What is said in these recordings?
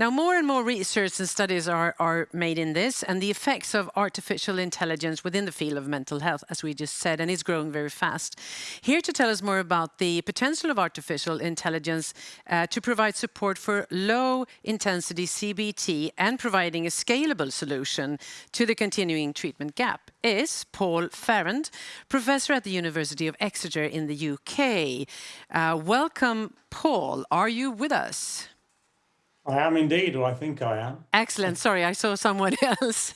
Now, more and more research and studies are, are made in this and the effects of artificial intelligence within the field of mental health, as we just said, and it's growing very fast. Here to tell us more about the potential of artificial intelligence uh, to provide support for low intensity CBT and providing a scalable solution to the continuing treatment gap is Paul Farrand, professor at the University of Exeter in the UK. Uh, welcome, Paul. Are you with us? I am indeed, or I think I am. Excellent. Sorry, I saw someone else.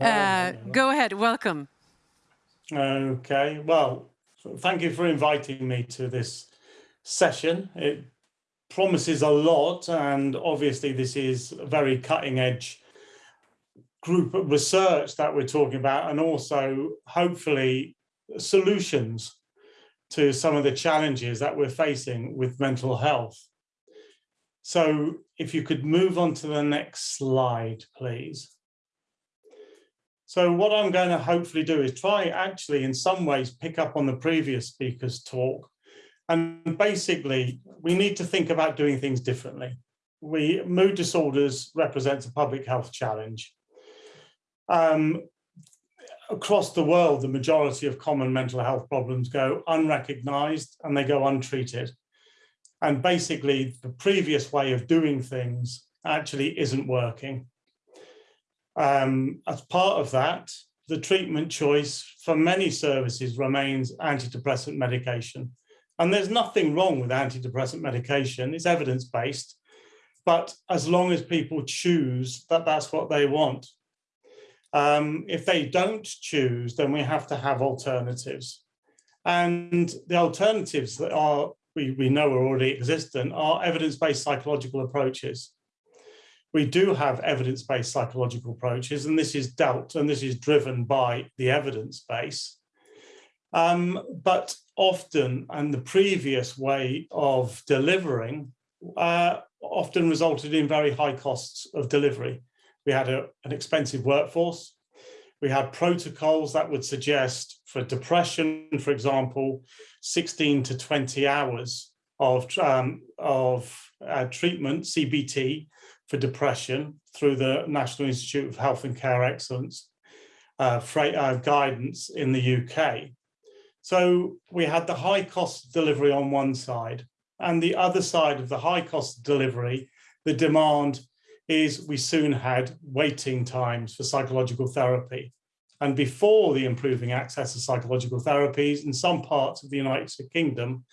uh, go ahead. Welcome. Okay. Well, thank you for inviting me to this session. It promises a lot, and obviously this is a very cutting edge group of research that we're talking about, and also hopefully solutions to some of the challenges that we're facing with mental health. So if you could move on to the next slide, please. So what I'm going to hopefully do is try actually in some ways pick up on the previous speaker's talk. And basically, we need to think about doing things differently. We Mood disorders represents a public health challenge. Um, across the world, the majority of common mental health problems go unrecognized and they go untreated. And basically the previous way of doing things actually isn't working. Um, as part of that, the treatment choice for many services remains antidepressant medication. And there's nothing wrong with antidepressant medication, it's evidence-based, but as long as people choose that that's what they want. Um, if they don't choose, then we have to have alternatives. And the alternatives that are we, we know are already existent are evidence-based psychological approaches. We do have evidence-based psychological approaches, and this is dealt and this is driven by the evidence base. Um, but often, and the previous way of delivering uh, often resulted in very high costs of delivery. We had a, an expensive workforce. We had protocols that would suggest for depression, for example, 16 to 20 hours of, um, of uh, treatment, CBT, for depression through the National Institute of Health and Care Excellence uh, uh, guidance in the UK. So we had the high cost delivery on one side and the other side of the high cost delivery, the demand is we soon had waiting times for psychological therapy. And before the improving access to psychological therapies in some parts of the United Kingdom,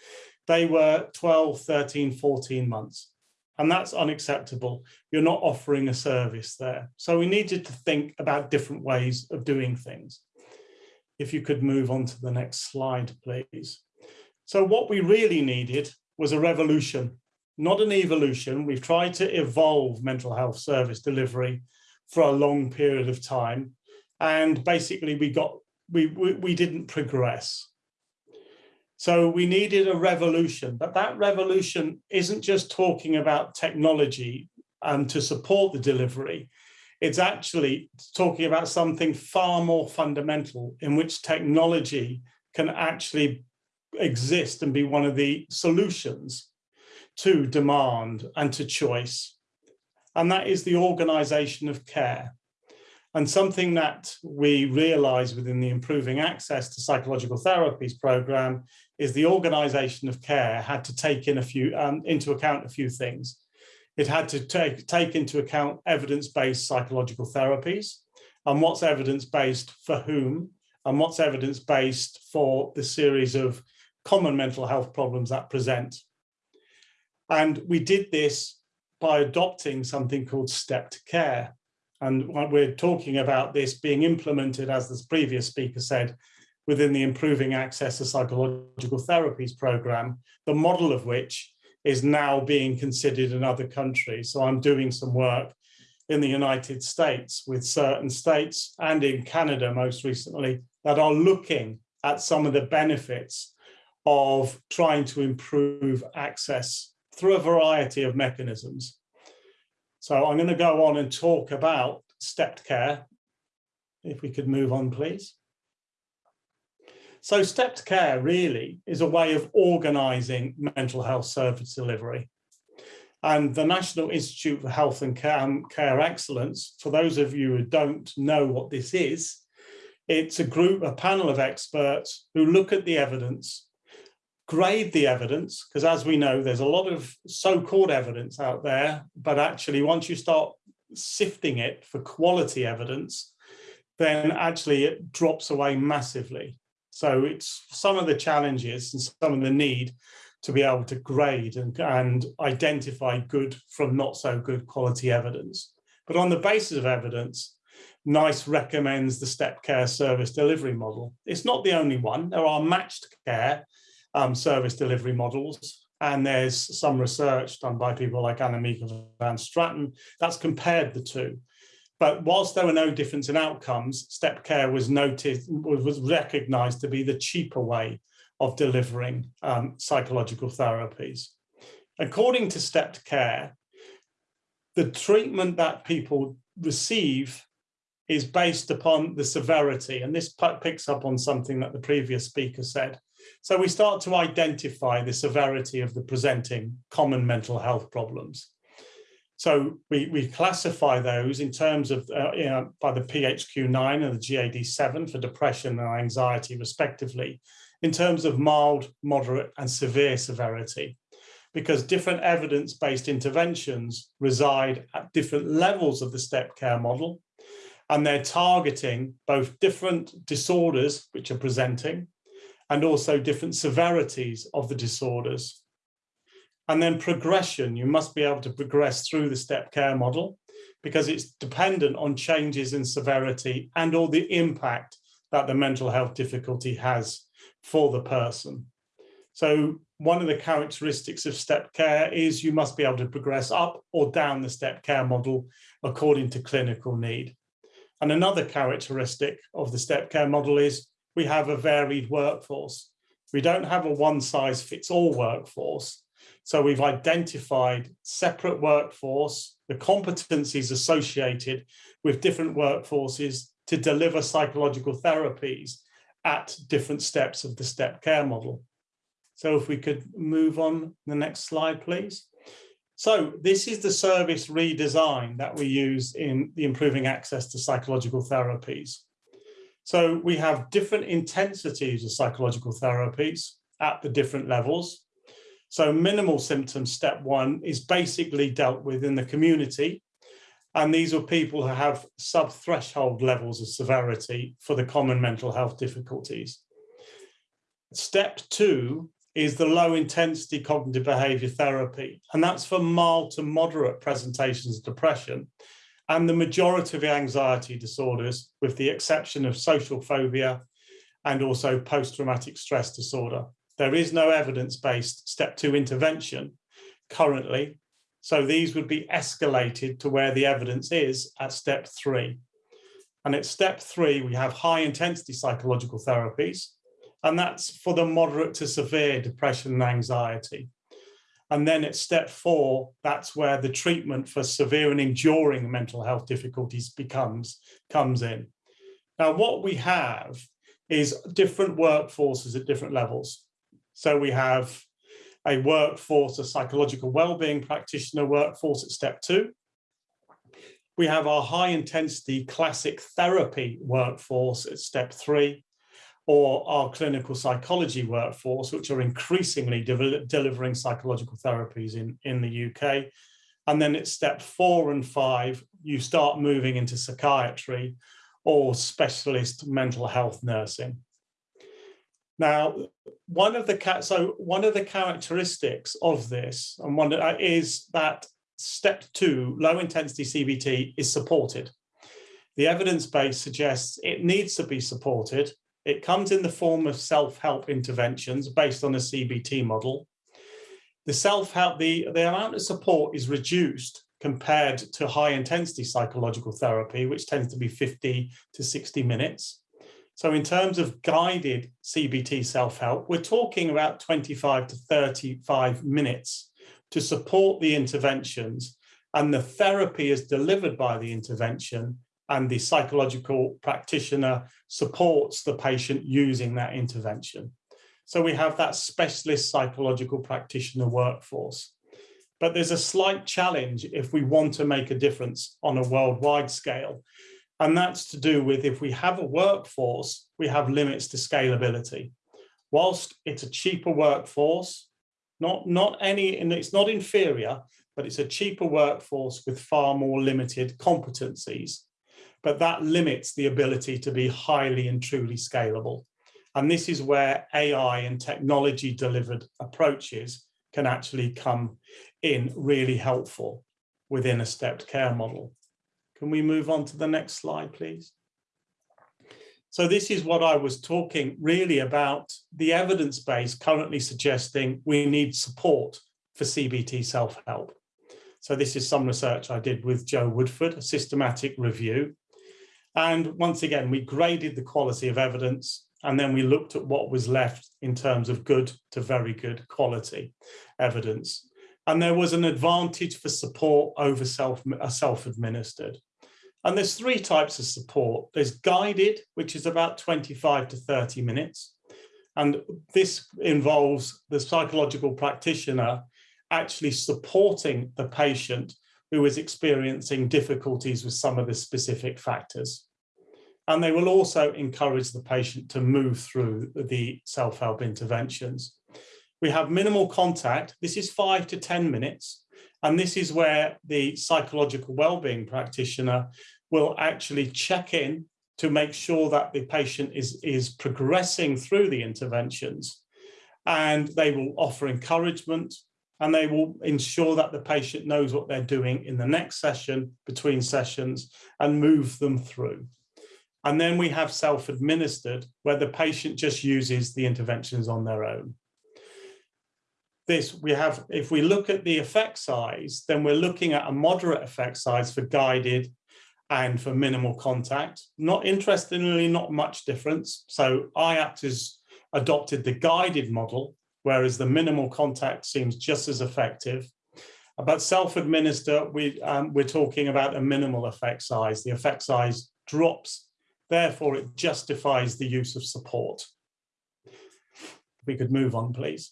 they were 12, 13, 14 months. And that's unacceptable. You're not offering a service there. So we needed to think about different ways of doing things. If you could move on to the next slide, please. So what we really needed was a revolution, not an evolution. We've tried to evolve mental health service delivery for a long period of time and basically we got we, we, we didn't progress. So we needed a revolution, but that revolution isn't just talking about technology um, to support the delivery. It's actually talking about something far more fundamental in which technology can actually exist and be one of the solutions to demand and to choice. And that is the organization of care. And something that we realize within the Improving Access to Psychological Therapies program is the organization of care had to take in a few um, into account a few things. It had to take, take into account evidence-based psychological therapies and what's evidence-based for whom and what's evidence-based for the series of common mental health problems that present. And we did this by adopting something called stepped care. And we're talking about this being implemented, as the previous speaker said, within the Improving Access to Psychological Therapies program, the model of which is now being considered in other countries. So I'm doing some work in the United States with certain states and in Canada most recently that are looking at some of the benefits of trying to improve access through a variety of mechanisms. So I'm going to go on and talk about stepped care. If we could move on, please. So stepped care really is a way of organizing mental health service delivery. And the National Institute for Health and Care, um, Care Excellence, for those of you who don't know what this is, it's a group, a panel of experts who look at the evidence, grade the evidence, because as we know, there's a lot of so-called evidence out there, but actually once you start sifting it for quality evidence, then actually it drops away massively. So it's some of the challenges and some of the need to be able to grade and, and identify good from not so good quality evidence. But on the basis of evidence, NICE recommends the step care service delivery model. It's not the only one. There are matched care um, service delivery models, and there's some research done by people like Annemieke van Straten that's compared the two. But whilst there were no difference in outcomes, step care was noted, was recognized to be the cheaper way of delivering um, psychological therapies. According to stepped care, the treatment that people receive is based upon the severity, and this picks up on something that the previous speaker said. So we start to identify the severity of the presenting common mental health problems. So we, we classify those in terms of, uh, you know, by the PHQ-9 and the GAD-7 for depression and anxiety respectively, in terms of mild, moderate and severe severity, because different evidence-based interventions reside at different levels of the step care model, and they're targeting both different disorders which are presenting and also different severities of the disorders. And then progression, you must be able to progress through the step care model because it's dependent on changes in severity and all the impact that the mental health difficulty has for the person. So one of the characteristics of step care is you must be able to progress up or down the step care model according to clinical need. And another characteristic of the step care model is we have a varied workforce. We don't have a one size fits all workforce. So we've identified separate workforce, the competencies associated with different workforces to deliver psychological therapies at different steps of the step care model. So if we could move on the next slide, please. So this is the service redesign that we use in the improving access to psychological therapies. So we have different intensities of psychological therapies at the different levels. So minimal symptoms, step one, is basically dealt with in the community and these are people who have sub-threshold levels of severity for the common mental health difficulties. Step two is the low intensity cognitive behavior therapy, and that's for mild to moderate presentations of depression and the majority of anxiety disorders, with the exception of social phobia and also post-traumatic stress disorder. There is no evidence-based step two intervention currently so these would be escalated to where the evidence is at step three. And at step three, we have high intensity psychological therapies, and that's for the moderate to severe depression and anxiety. And then at step four, that's where the treatment for severe and enduring mental health difficulties becomes comes in. Now, what we have is different workforces at different levels. So we have a workforce, a psychological well-being practitioner workforce at step two. We have our high intensity classic therapy workforce at step three, or our clinical psychology workforce, which are increasingly de delivering psychological therapies in, in the UK. And then at step four and five, you start moving into psychiatry or specialist mental health nursing. Now, one of the so one of the characteristics of this, and one uh, is that step two, low intensity CBT, is supported. The evidence base suggests it needs to be supported. It comes in the form of self-help interventions based on a CBT model. The self-help, the, the amount of support is reduced compared to high intensity psychological therapy, which tends to be 50 to 60 minutes. So in terms of guided CBT self-help, we're talking about 25 to 35 minutes to support the interventions and the therapy is delivered by the intervention and the psychological practitioner supports the patient using that intervention. So we have that specialist psychological practitioner workforce. But there's a slight challenge if we want to make a difference on a worldwide scale. And that's to do with if we have a workforce, we have limits to scalability. Whilst it's a cheaper workforce, not, not any, and it's not inferior, but it's a cheaper workforce with far more limited competencies. But that limits the ability to be highly and truly scalable. And this is where AI and technology delivered approaches can actually come in really helpful within a stepped care model. Can we move on to the next slide, please? So this is what I was talking really about the evidence base currently suggesting we need support for CBT self-help. So this is some research I did with Joe Woodford, a systematic review. And once again, we graded the quality of evidence and then we looked at what was left in terms of good to very good quality evidence. And there was an advantage for support over self, uh, self-administered. And there's three types of support. There's guided, which is about 25 to 30 minutes. And this involves the psychological practitioner actually supporting the patient who is experiencing difficulties with some of the specific factors. And they will also encourage the patient to move through the self-help interventions. We have minimal contact. This is five to 10 minutes. And this is where the psychological well-being practitioner will actually check in to make sure that the patient is, is progressing through the interventions. And they will offer encouragement and they will ensure that the patient knows what they're doing in the next session, between sessions, and move them through. And then we have self-administered, where the patient just uses the interventions on their own. This we have, if we look at the effect size, then we're looking at a moderate effect size for guided and for minimal contact. Not interestingly, not much difference. So IAPT has adopted the guided model, whereas the minimal contact seems just as effective. But self-administer, we, um, we're talking about a minimal effect size. The effect size drops Therefore, it justifies the use of support. We could move on, please.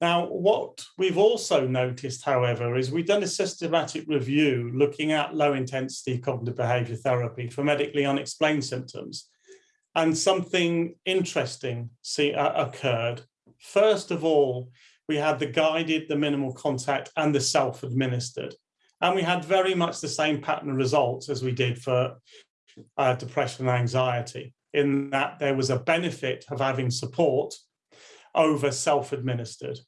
Now, what we've also noticed, however, is we've done a systematic review looking at low intensity cognitive behavior therapy for medically unexplained symptoms. And something interesting see, uh, occurred. First of all, we had the guided, the minimal contact and the self-administered. And we had very much the same pattern of results as we did for uh, depression and anxiety in that there was a benefit of having support over self-administered.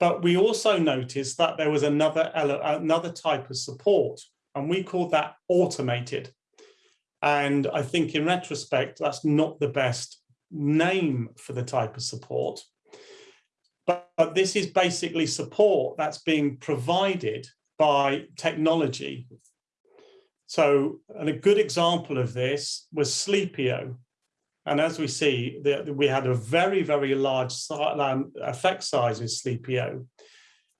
But we also noticed that there was another, another type of support, and we called that automated. And I think in retrospect, that's not the best name for the type of support. But, but this is basically support that's being provided by technology so, and a good example of this was Sleepio. And as we see, the, we had a very, very large effect size with Sleepio,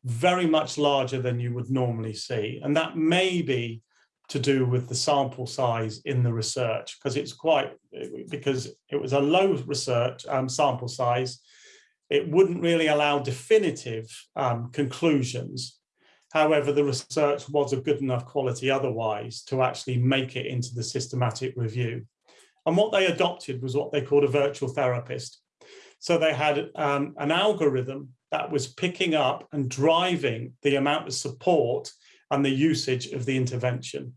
very much larger than you would normally see. And that may be to do with the sample size in the research, because it's quite, because it was a low research um, sample size, it wouldn't really allow definitive um, conclusions However, the research was of good enough quality otherwise to actually make it into the systematic review. And what they adopted was what they called a virtual therapist. So they had um, an algorithm that was picking up and driving the amount of support and the usage of the intervention.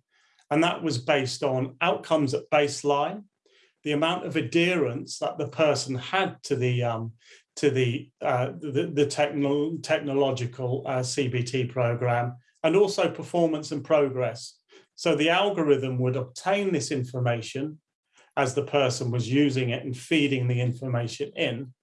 And that was based on outcomes at baseline, the amount of adherence that the person had to the um, to the, uh, the, the techno technological uh, CBT program and also performance and progress. So the algorithm would obtain this information as the person was using it and feeding the information in.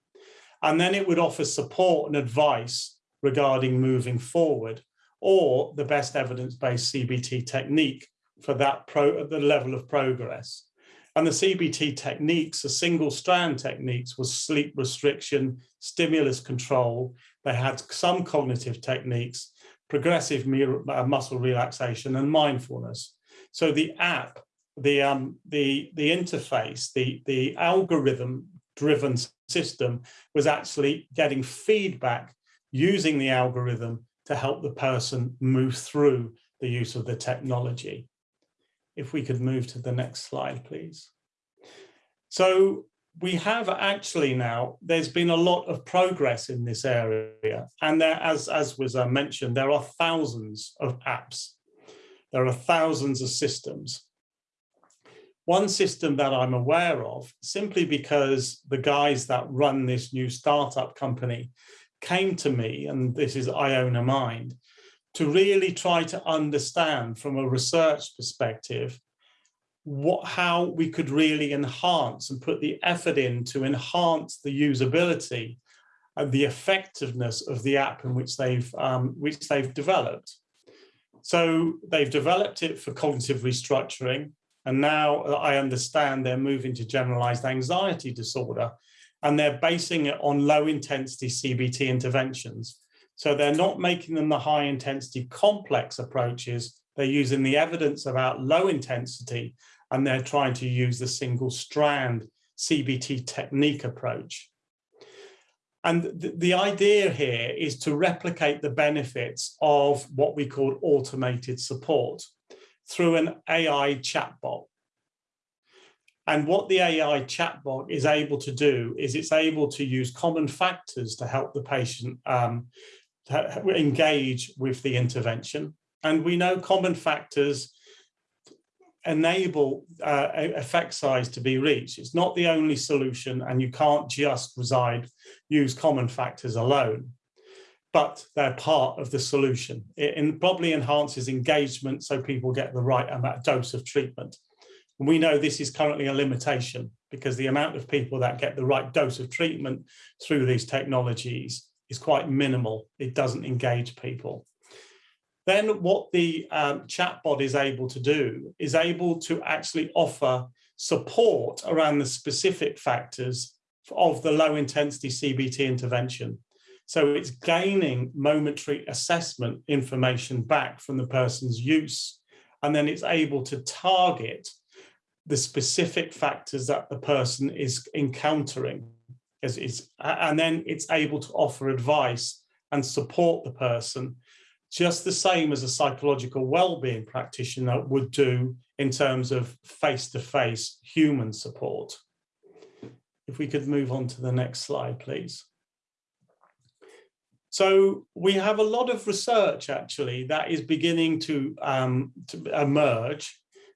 And then it would offer support and advice regarding moving forward or the best evidence-based CBT technique for that pro the level of progress. And the CBT techniques, the single strand techniques was sleep restriction, stimulus control. They had some cognitive techniques, progressive uh, muscle relaxation and mindfulness. So the app, the, um, the, the interface, the, the algorithm driven system was actually getting feedback using the algorithm to help the person move through the use of the technology. If we could move to the next slide, please. So we have actually now, there's been a lot of progress in this area. And there, as, as was uh, mentioned, there are thousands of apps. There are thousands of systems. One system that I'm aware of, simply because the guys that run this new startup company came to me, and this is Iona Mind, to really try to understand from a research perspective what how we could really enhance and put the effort in to enhance the usability and the effectiveness of the app in which they've um, which they've developed. So they've developed it for cognitive restructuring, and now I understand they're moving to generalized anxiety disorder, and they're basing it on low intensity CBT interventions. So they're not making them the high intensity complex approaches. They're using the evidence about low intensity and they're trying to use the single strand CBT technique approach. And the, idea here is to replicate the benefits of what we call automated support through an AI chatbot. And what the AI chatbot is able to do is it's able to use common factors to help the patient um, engage with the intervention. And we know common factors enable uh, effect size to be reached. It's not the only solution and you can't just reside, use common factors alone, but they're part of the solution. It probably enhances engagement so people get the right amount dose of treatment. We know this is currently a limitation because the amount of people that get the right dose of treatment through these technologies is quite minimal. It doesn't engage people. Then what the um, chatbot is able to do is able to actually offer support around the specific factors of the low intensity CBT intervention. So it's gaining momentary assessment information back from the person's use, and then it's able to target the specific factors that the person is encountering. Is, and then it's able to offer advice and support the person just the same as a psychological well-being practitioner would do in terms of face-to-face -face human support. If we could move on to the next slide, please. So we have a lot of research actually that is beginning to, um, to emerge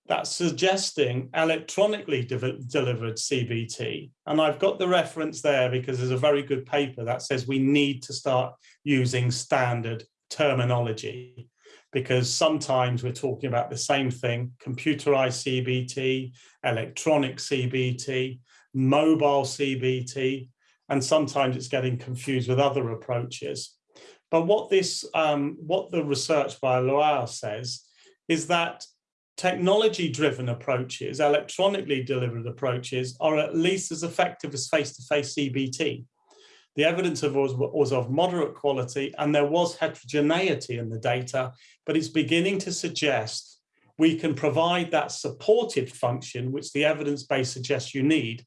that's suggesting electronically de delivered CBT. And I've got the reference there because there's a very good paper that says we need to start using standard terminology because sometimes we're talking about the same thing, computerized CBT, electronic CBT, mobile CBT, and sometimes it's getting confused with other approaches. But what this, um, what the research by Loire says is that technology-driven approaches, electronically delivered approaches, are at least as effective as face-to-face -face CBT. The evidence of was, was of moderate quality and there was heterogeneity in the data, but it's beginning to suggest we can provide that supported function, which the evidence base suggests you need,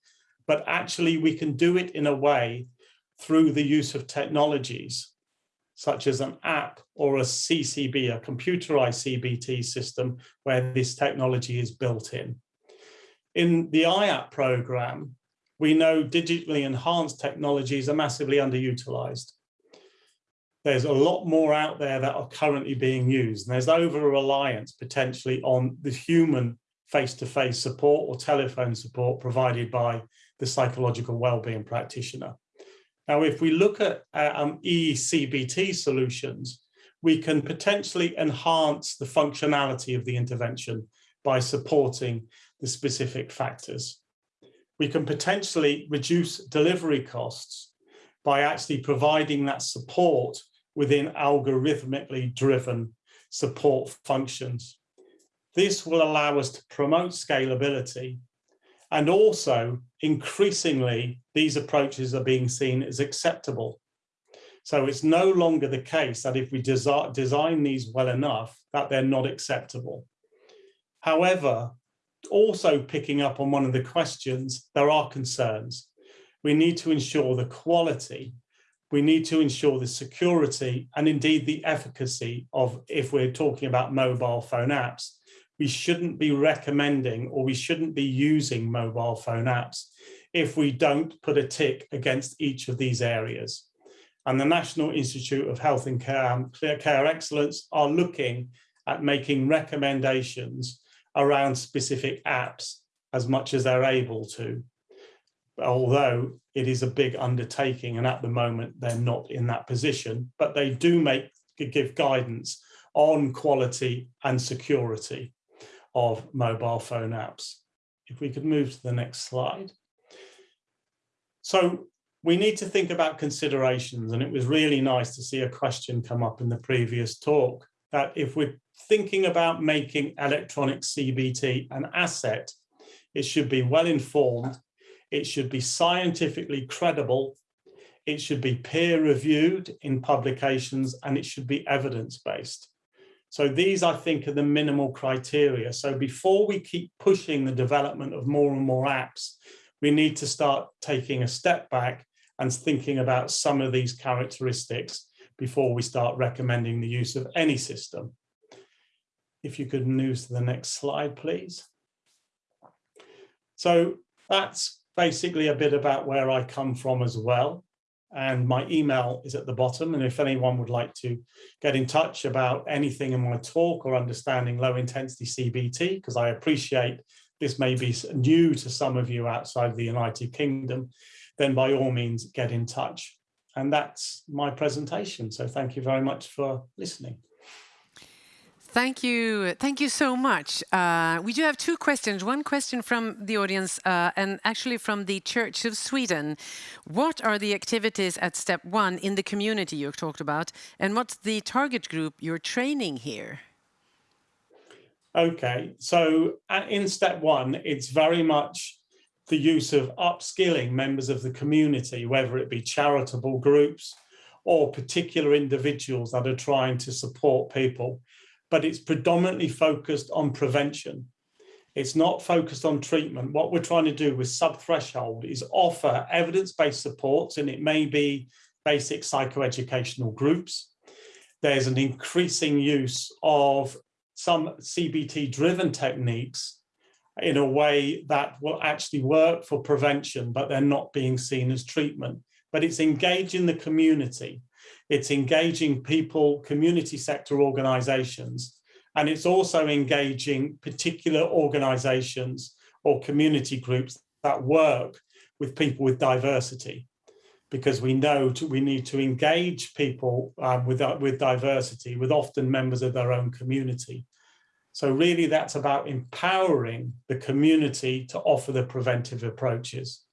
but actually we can do it in a way through the use of technologies, such as an app or a CCB, a computerized CBT system, where this technology is built in. In the IAP program, we know digitally enhanced technologies are massively underutilized. There's a lot more out there that are currently being used. And there's over-reliance potentially on the human face-to-face -face support or telephone support provided by the psychological well-being practitioner. Now, if we look at uh, um, ECBT solutions, we can potentially enhance the functionality of the intervention by supporting the specific factors we can potentially reduce delivery costs by actually providing that support within algorithmically driven support functions. This will allow us to promote scalability and also increasingly these approaches are being seen as acceptable. So it's no longer the case that if we desi design these well enough that they're not acceptable. However, also picking up on one of the questions, there are concerns. We need to ensure the quality we need to ensure the security and indeed the efficacy of if we're talking about mobile phone apps we shouldn't be recommending or we shouldn't be using mobile phone apps if we don't put a tick against each of these areas. And the National Institute of Health and Care, Care Excellence are looking at making recommendations around specific apps as much as they're able to although it is a big undertaking and at the moment they're not in that position, but they do make give guidance on quality and security of mobile phone apps. If we could move to the next slide. So we need to think about considerations and it was really nice to see a question come up in the previous talk that if we're thinking about making electronic CBT an asset, it should be well informed it should be scientifically credible. It should be peer reviewed in publications and it should be evidence-based. So these, I think, are the minimal criteria. So before we keep pushing the development of more and more apps, we need to start taking a step back and thinking about some of these characteristics before we start recommending the use of any system. If you could move to the next slide, please. So that's basically a bit about where I come from as well. And my email is at the bottom. And if anyone would like to get in touch about anything in my talk or understanding low intensity CBT, because I appreciate this may be new to some of you outside the United Kingdom, then by all means get in touch. And that's my presentation. So thank you very much for listening. Thank you. Thank you so much. Uh, we do have two questions. One question from the audience uh, and actually from the Church of Sweden. What are the activities at step one in the community you've talked about? And what's the target group you're training here? Okay, so in step one, it's very much the use of upskilling members of the community, whether it be charitable groups or particular individuals that are trying to support people but it's predominantly focused on prevention. It's not focused on treatment. What we're trying to do with sub-threshold is offer evidence-based supports, and it may be basic psychoeducational groups. There's an increasing use of some CBT-driven techniques in a way that will actually work for prevention, but they're not being seen as treatment. But it's engaging the community it's engaging people, community sector organizations, and it's also engaging particular organizations or community groups that work with people with diversity because we know to, we need to engage people um, with, uh, with diversity, with often members of their own community. So really that's about empowering the community to offer the preventive approaches.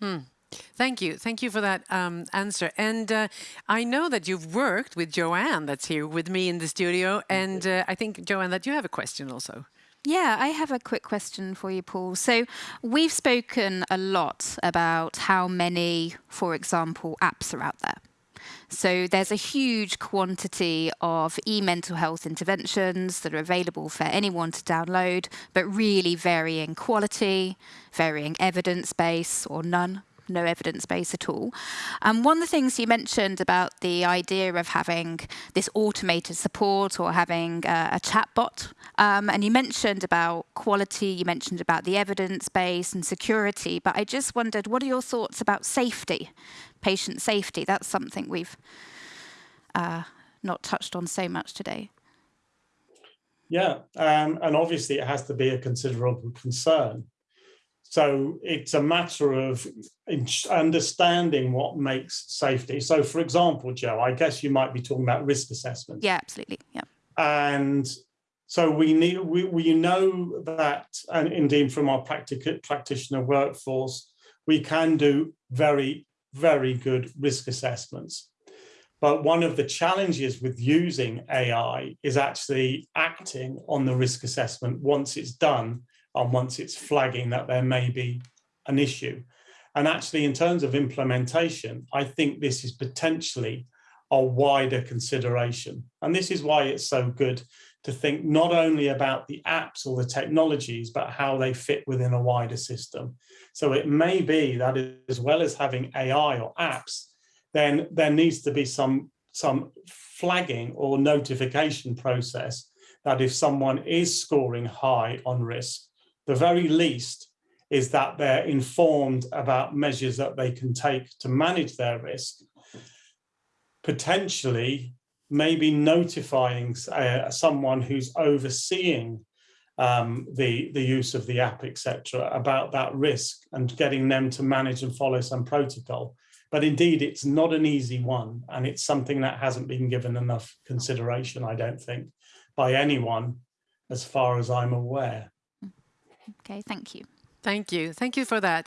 Hmm. Thank you. Thank you for that um, answer. And uh, I know that you've worked with Joanne that's here with me in the studio. And uh, I think, Joanne, that you have a question also. Yeah, I have a quick question for you, Paul. So we've spoken a lot about how many, for example, apps are out there. So there's a huge quantity of e-mental health interventions that are available for anyone to download, but really varying quality, varying evidence base or none no evidence base at all. Um, one of the things you mentioned about the idea of having this automated support or having uh, a chatbot, um, and you mentioned about quality, you mentioned about the evidence base and security, but I just wondered, what are your thoughts about safety, patient safety? That's something we've uh, not touched on so much today. Yeah, um, and obviously it has to be a considerable concern. So it's a matter of understanding what makes safety. So for example, Joe, I guess you might be talking about risk assessment. Yeah, absolutely. Yeah. And so we need we, we know that, and indeed from our practic practitioner workforce, we can do very, very good risk assessments. But one of the challenges with using AI is actually acting on the risk assessment once it's done and once it's flagging that there may be an issue. And actually, in terms of implementation, I think this is potentially a wider consideration. And this is why it's so good to think not only about the apps or the technologies, but how they fit within a wider system. So it may be that as well as having AI or apps, then there needs to be some some flagging or notification process that if someone is scoring high on risk, the very least is that they're informed about measures that they can take to manage their risk, potentially maybe notifying uh, someone who's overseeing um, the, the use of the app, etc., about that risk and getting them to manage and follow some protocol. But indeed, it's not an easy one, and it's something that hasn't been given enough consideration, I don't think, by anyone, as far as I'm aware. Okay, thank you. Thank you. Thank you for that.